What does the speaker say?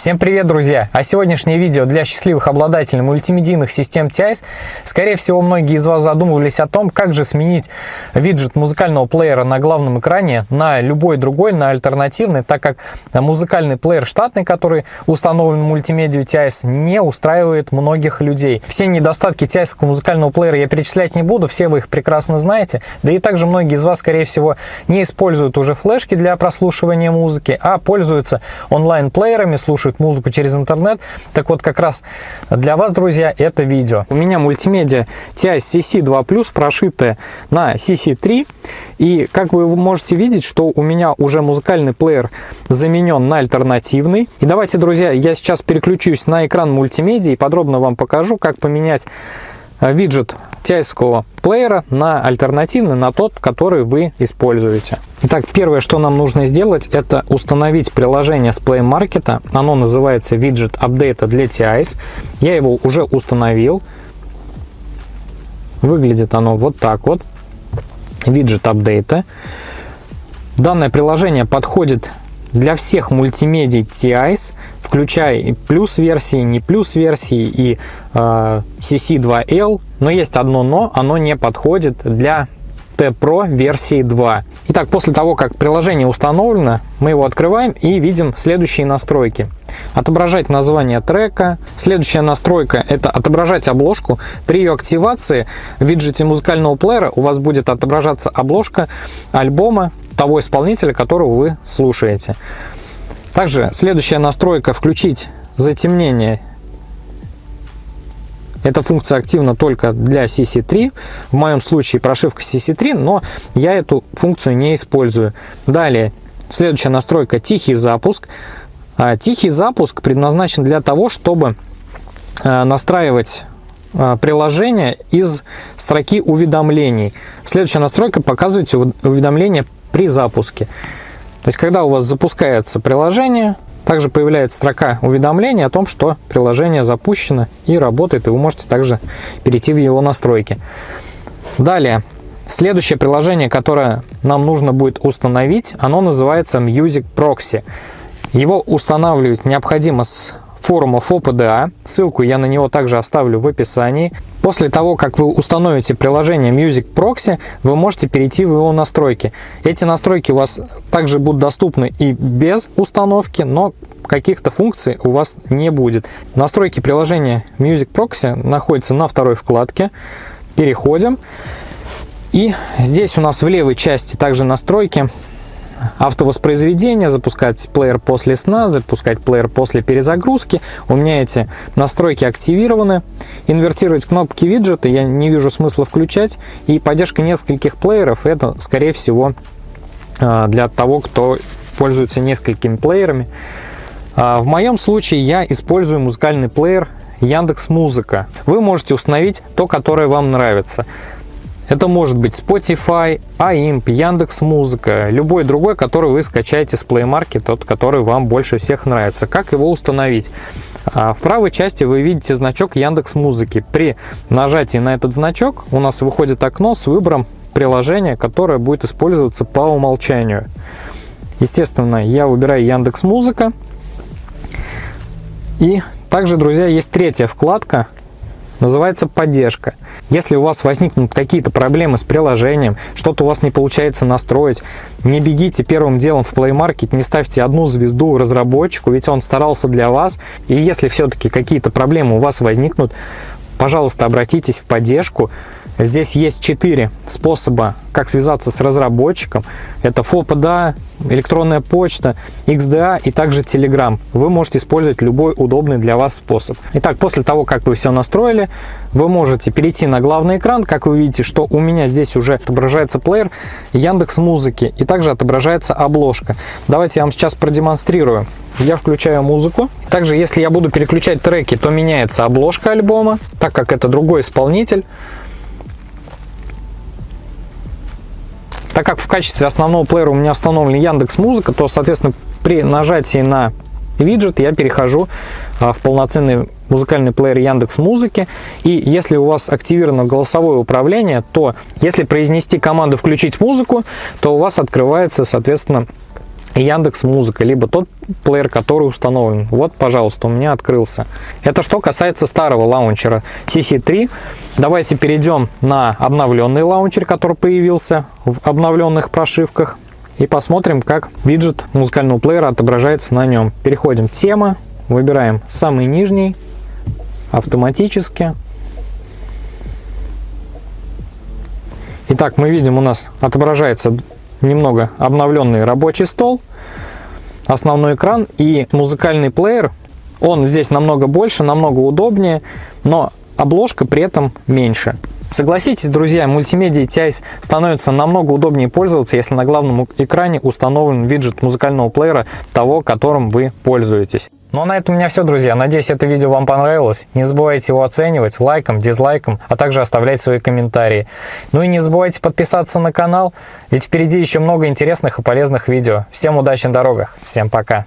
Всем привет, друзья! А сегодняшнее видео для счастливых обладателей мультимедийных систем TIS. Скорее всего, многие из вас задумывались о том, как же сменить виджет музыкального плеера на главном экране на любой другой, на альтернативный, так как музыкальный плеер штатный, который установлен в мультимедию TIS, не устраивает многих людей. Все недостатки TIS музыкального плеера я перечислять не буду, все вы их прекрасно знаете. Да и также многие из вас, скорее всего, не используют уже флешки для прослушивания музыки, а пользуются онлайн-плеерами, слушают слушают музыку через интернет. Так вот, как раз для вас, друзья, это видео. У меня мультимедиа TI CC2 Plus прошитая на CC3. И как вы можете видеть, что у меня уже музыкальный плеер заменен на альтернативный. И давайте, друзья, я сейчас переключусь на экран мультимедиа и подробно вам покажу, как поменять э, виджет тайского плеера на альтернативный, на тот, который вы используете. Итак, первое, что нам нужно сделать, это установить приложение с Play Market. Оно называется Widget Update для TIS. Я его уже установил. Выглядит оно вот так вот. Widget Update. Данное приложение подходит для всех мультимедий TIs, включая и плюс версии, не плюс версии и э, CC2L. Но есть одно но, оно не подходит для T-Pro версии 2. Итак, после того, как приложение установлено, мы его открываем и видим следующие настройки. Отображать название трека. Следующая настройка – это отображать обложку. При ее активации в виджете музыкального плеера у вас будет отображаться обложка альбома того исполнителя, которого вы слушаете. Также следующая настройка – включить затемнение эта функция активна только для CC3. В моем случае прошивка CC3, но я эту функцию не использую. Далее, следующая настройка – тихий запуск. А, тихий запуск предназначен для того, чтобы а, настраивать а, приложение из строки уведомлений. Следующая настройка – показывать уведомления при запуске. То есть, когда у вас запускается приложение, также появляется строка уведомления о том, что приложение запущено и работает, и вы можете также перейти в его настройки. Далее, следующее приложение, которое нам нужно будет установить, оно называется Music Proxy. Его устанавливать необходимо с форумов ОПДА. Ссылку я на него также оставлю в описании. После того, как вы установите приложение Music Proxy, вы можете перейти в его настройки. Эти настройки у вас также будут доступны и без установки, но каких-то функций у вас не будет. Настройки приложения Music Proxy находятся на второй вкладке. Переходим. И здесь у нас в левой части также настройки автовоспроизведение, запускать плеер после сна, запускать плеер после перезагрузки. У меня эти настройки активированы. Инвертировать кнопки виджета я не вижу смысла включать. И поддержка нескольких плееров это, скорее всего, а, для того, кто пользуется несколькими плеерами. А, в моем случае я использую музыкальный плеер Яндекс Музыка. Вы можете установить то, которое вам нравится. Это может быть Spotify, AIMP, Яндекс Музыка, любой другой, который вы скачаете с Play Market, тот, который вам больше всех нравится. Как его установить? А, в правой части вы видите значок Яндекс Музыки. При нажатии на этот значок у нас выходит окно с выбором приложения, которое будет использоваться по умолчанию. Естественно, я выбираю Яндекс Музыка. И также, друзья, есть третья вкладка, называется поддержка. Если у вас возникнут какие-то проблемы с приложением, что-то у вас не получается настроить, не бегите первым делом в Play Market, не ставьте одну звезду разработчику, ведь он старался для вас. И если все-таки какие-то проблемы у вас возникнут, пожалуйста, обратитесь в поддержку. Здесь есть четыре способа, как связаться с разработчиком. Это FOPDA, электронная почта, XDA и также Telegram. Вы можете использовать любой удобный для вас способ. Итак, после того, как вы все настроили, вы можете перейти на главный экран. Как вы видите, что у меня здесь уже отображается плеер Яндекс Музыки и также отображается обложка. Давайте я вам сейчас продемонстрирую. Я включаю музыку. Также, если я буду переключать треки, то меняется обложка альбома, так как это другой исполнитель. Так как в качестве основного плеера у меня установлен Яндекс Музыка, то, соответственно, при нажатии на виджет я перехожу а, в полноценный музыкальный плеер Яндекс Музыки. И если у вас активировано голосовое управление, то если произнести команду «включить музыку», то у вас открывается, соответственно, Яндекс Музыка, либо тот плеер, который установлен. Вот, пожалуйста, у меня открылся. Это что касается старого лаунчера CC3. Давайте перейдем на обновленный лаунчер, который появился в обновленных прошивках. И посмотрим, как виджет музыкального плеера отображается на нем. Переходим в тема, выбираем самый нижний, автоматически. Итак, мы видим, у нас отображается немного обновленный рабочий стол, основной экран и музыкальный плеер. Он здесь намного больше, намного удобнее, но обложка при этом меньше. Согласитесь, друзья, мультимедиа TIS становится намного удобнее пользоваться, если на главном экране установлен виджет музыкального плеера того, которым вы пользуетесь. Ну а на этом у меня все, друзья. Надеюсь, это видео вам понравилось. Не забывайте его оценивать лайком, дизлайком, а также оставлять свои комментарии. Ну и не забывайте подписаться на канал, ведь впереди еще много интересных и полезных видео. Всем удачи на дорогах, всем пока!